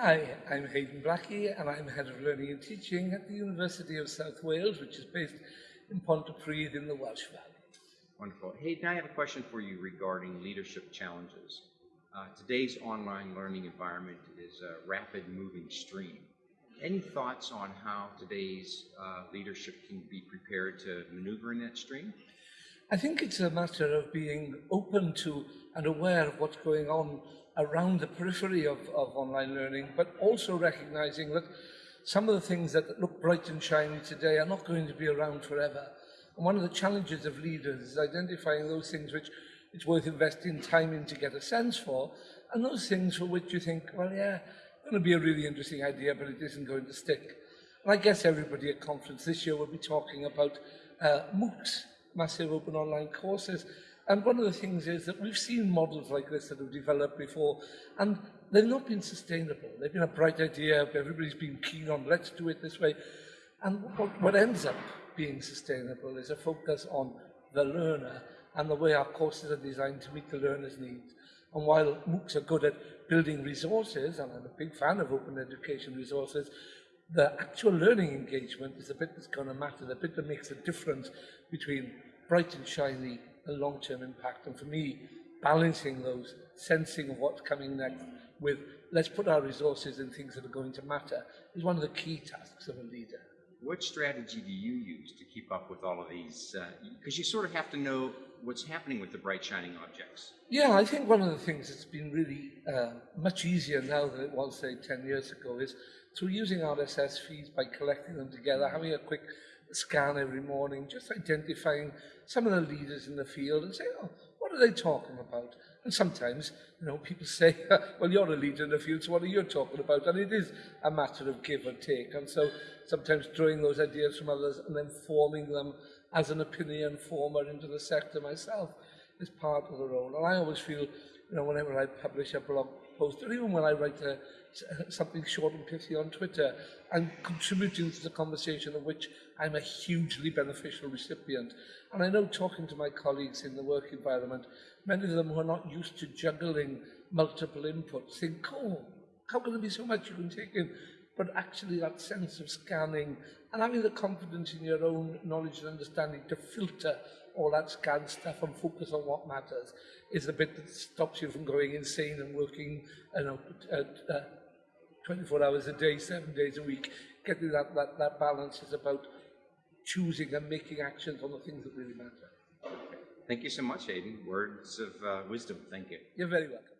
Hi, I'm Haydn Blackey and I'm Head of Learning and Teaching at the University of South Wales, which is based in Pontypridd in the Welsh Valley. Wonderful. Haydn, I have a question for you regarding leadership challenges. Uh, today's online learning environment is a rapid moving stream. Any thoughts on how today's uh, leadership can be prepared to maneuver in that stream? I think it's a matter of being open to and aware of what's going on around the periphery of, of online learning, but also recognizing that some of the things that look bright and shiny today are not going to be around forever. And one of the challenges of leaders is identifying those things which it's worth investing time in to get a sense for, and those things for which you think, well, yeah, going to be a really interesting idea, but it isn't going to stick. And I guess everybody at conference this year will be talking about uh, MOOCs, massive open online courses, And one of the things is that we've seen models like this that have developed before, and they've not been sustainable. They've been a bright idea, everybody's been keen on, let's do it this way. And what, what ends up being sustainable is a focus on the learner and the way our courses are designed to meet the learner's needs. And while MOOCs are good at building resources, and I'm a big fan of open education resources, the actual learning engagement is the bit that's going to matter, the bit that makes a difference between bright and shiny a long-term impact. And for me, balancing those, sensing of what's coming next with let's put our resources in things that are going to matter is one of the key tasks of a leader. What strategy do you use to keep up with all of these? Because uh, you sort of have to know what's happening with the bright shining objects. Yeah, I think one of the things that's been really uh, much easier now than it was, say, 10 years ago is through using RSS feeds by collecting them together, having a quick scan every morning, just identifying some of the leaders in the field and say, oh, what are they talking about? And sometimes, you know, people say, well, you're a leader in the field, so what are you talking about? And it is a matter of give and take. And so sometimes drawing those ideas from others and then forming them as an opinion former into the sector myself is part of the role. And I always feel, you know, whenever I publish a blog post, or even when I write a, something short and pithy on Twitter, I'm contributing to the conversation of which I'm a hugely beneficial recipient. And I know talking to my colleagues in the work environment, many of them who are not used to juggling multiple inputs think, oh, how can there be so much you can take in? But actually that sense of scanning and having the confidence in your own knowledge and understanding to filter all that scanned stuff and focus on what matters is the bit that stops you from going insane and working you know, uh, uh, 24 hours a day, seven days a week. Getting that, that, that balance is about choosing and making actions on the things that really matter. Thank you so much, Aidan. Words of uh, wisdom. Thank you. You're very welcome.